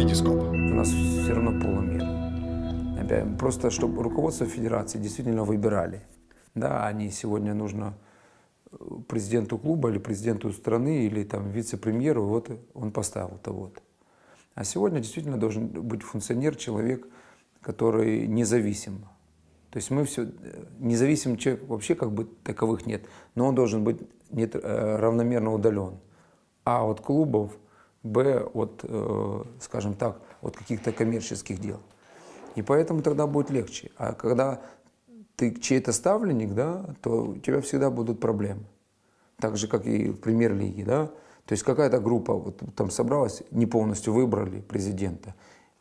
Витископ. У нас все равно. Опять, Просто чтобы руководство федерации действительно выбирали. Да, не сегодня нужно э, президенту клуба или президенту страны или там вице-премьеру, вот он поставил того-то. А сегодня действительно должен быть функционер, человек, который независим. То есть мы все, независимый человек вообще как бы таковых нет, но он должен быть нет, э, равномерно удален. А от клубов, Б от, э, скажем так, от каких-то коммерческих дел. И поэтому тогда будет легче. А когда ты чей-то ставленник, да, то у тебя всегда будут проблемы. Так же, как и в премьер-лиге, да. То есть какая-то группа вот, там собралась, не полностью выбрали президента,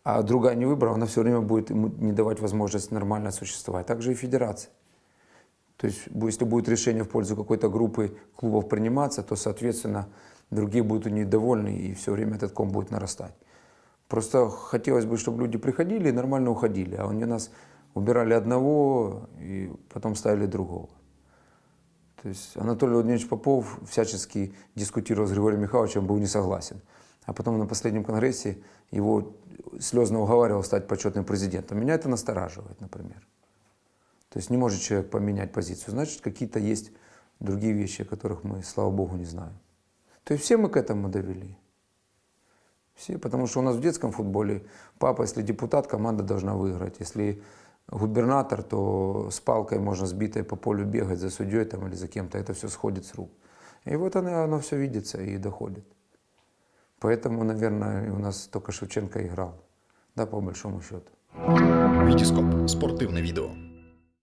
а другая не выбрала, она все время будет ему не давать возможность нормально существовать. Так же и федерация. То есть если будет решение в пользу какой-то группы клубов приниматься, то, соответственно, другие будут недовольны, и все время этот ком будет нарастать. Просто хотелось бы, чтобы люди приходили и нормально уходили, а они нас убирали одного и потом ставили другого. То есть Анатолий Владимирович Попов всячески дискутировал с Григорием Михайловичем, был не согласен. А потом на последнем конгрессе его слезно уговаривал стать почетным президентом. Меня это настораживает, например. То есть не может человек поменять позицию. Значит, какие-то есть другие вещи, о которых мы, слава богу, не знаем. То есть все мы к этому довели. Все, потому что у нас в детском футболе папа, если депутат, команда должна выиграть. Если губернатор, то с палкой можно сбитой по полю бегать за судьей там, или за кем-то. Это все сходит с рук. И вот оно, оно все видится и доходит. Поэтому, наверное, у нас только Шевченко играл. Да, по большому счету. Витископ. Спортивне відео.